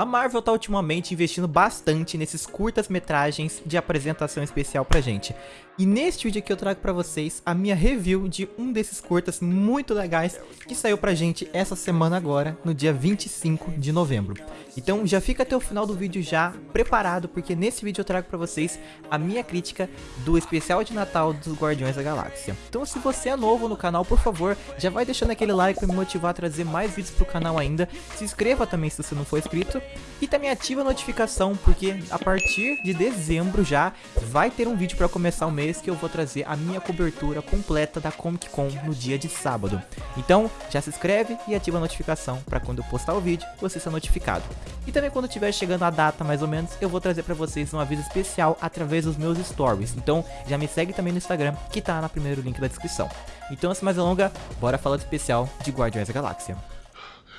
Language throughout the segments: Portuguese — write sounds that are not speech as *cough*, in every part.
A Marvel tá ultimamente investindo bastante nesses curtas-metragens de apresentação especial pra gente. E neste vídeo aqui eu trago pra vocês a minha review de um desses curtas muito legais que saiu pra gente essa semana agora, no dia 25 de novembro. Então já fica até o final do vídeo já preparado, porque nesse vídeo eu trago pra vocês a minha crítica do especial de Natal dos Guardiões da Galáxia. Então se você é novo no canal, por favor, já vai deixando aquele like pra me motivar a trazer mais vídeos pro canal ainda. Se inscreva também se você não for inscrito. E também ativa a notificação, porque a partir de dezembro já vai ter um vídeo pra começar o mês que eu vou trazer a minha cobertura completa da Comic Con no dia de sábado. Então, já se inscreve e ativa a notificação para quando eu postar o vídeo, você ser notificado. E também quando estiver chegando a data mais ou menos, eu vou trazer para vocês um aviso especial através dos meus stories. Então, já me segue também no Instagram, que tá no primeiro link da descrição. Então, sem mais delongas, bora falar do especial de Guardiões da Galáxia.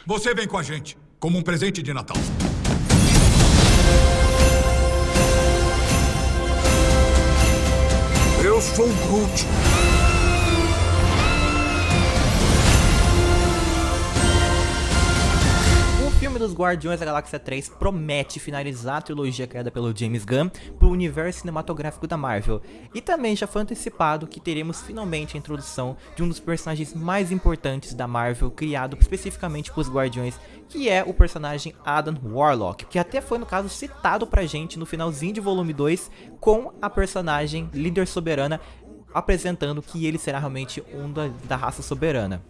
Você vem com a gente, como um presente de Natal. Eu dos Guardiões da Galáxia 3 promete finalizar a trilogia criada pelo James Gunn para o universo cinematográfico da Marvel. E também já foi antecipado que teremos finalmente a introdução de um dos personagens mais importantes da Marvel, criado especificamente para os Guardiões, que é o personagem Adam Warlock, que até foi no caso citado pra gente no finalzinho de volume 2 com a personagem líder soberana apresentando que ele será realmente um da, da raça soberana.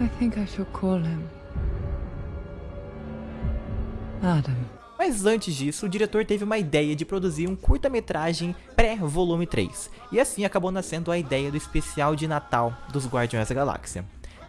I think I should call him Adam. Mas antes disso, o diretor teve uma ideia de produzir um curta-metragem pré-volume 3, e assim acabou nascendo a ideia do especial de Natal dos Guardiões da Galáxia.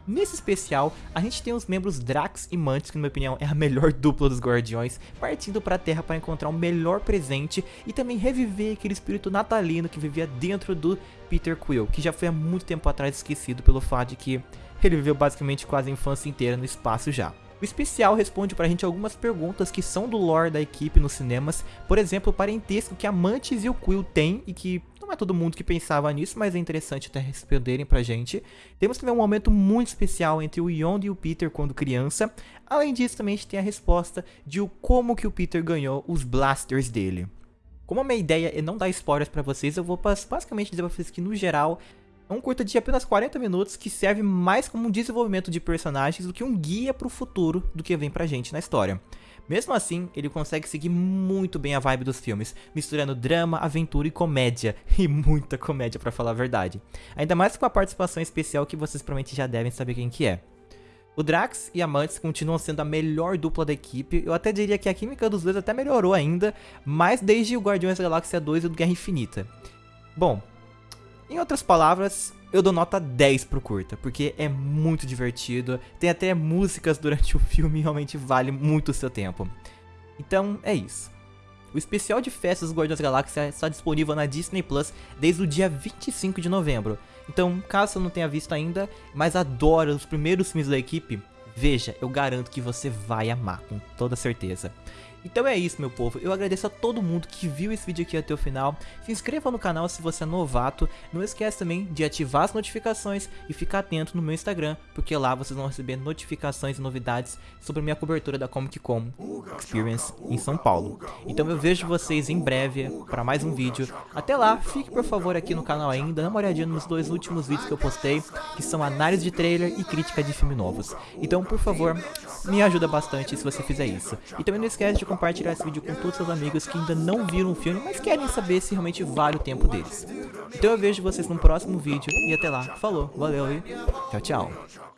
Nesse especial, a gente tem os membros Drax e Mantis, que na minha opinião é a melhor *laughs* dupla dos Guardiões, partindo para a Terra para encontrar o melhor presente e também reviver aquele espírito natalino que vivia dentro do Peter Quill, que já foi há muito tempo atrás esquecido pelo fato de que ele viveu basicamente quase a infância inteira no espaço já. O especial responde pra gente algumas perguntas que são do lore da equipe nos cinemas, por exemplo, o parentesco que a Mantis e o Quill têm e que não é todo mundo que pensava nisso, mas é interessante até responderem pra gente. Temos também um momento muito especial entre o Yondu e o Peter quando criança. Além disso, também a gente tem a resposta de o como que o Peter ganhou os blasters dele. Como a minha ideia é não dar spoilers pra vocês, eu vou basicamente dizer pra vocês que no geral é um curta de apenas 40 minutos que serve mais como um desenvolvimento de personagens do que um guia pro futuro do que vem pra gente na história. Mesmo assim, ele consegue seguir muito bem a vibe dos filmes, misturando drama, aventura e comédia, *laughs* e muita comédia para falar a verdade. Ainda mais com a participação especial que vocês provavelmente já devem saber quem que é. O Drax e a Mantis continuam sendo a melhor dupla da equipe, eu até diria que a química dos dois até melhorou ainda, mas desde o Guardiões da Galáxia 2 e o Guerra Infinita. Bom, em outras palavras, eu dou nota 10 pro curta, porque é muito divertido, tem até músicas durante *laughs* o filme e realmente vale muito o seu tempo. Então, é isso. O especial de festas dos Guardiões da Galáxia está disponível na Disney Plus desde o dia 25 de novembro. Então, caso você não tenha visto ainda, mas adora os primeiros filmes da equipe, veja, eu garanto que você vai amar, com toda certeza. Então é isso, meu povo. Eu agradeço a todo mundo que viu esse vídeo aqui até o final. Se inscreva no canal se você é novato. Não esquece também de ativar as notificações e ficar atento no meu Instagram, porque lá vocês vão receber notificações e novidades sobre a minha cobertura da Comic Con Experience em São Paulo. Então eu vejo vocês em breve para mais um vídeo. Até lá, fique por favor aqui no canal ainda, dá uma olhadinha nos dois últimos vídeos que eu postei, que são análise de trailer e crítica de filmes novos. Então, por favor, me ajuda bastante se você fizer isso. E também não esquece de compartilhar esse vídeo com todos os seus amigos que ainda não viram o filme, mas querem saber se realmente vale o tempo deles. Então eu vejo vocês no próximo vídeo e até lá. Falou, valeu e tchau, tchau.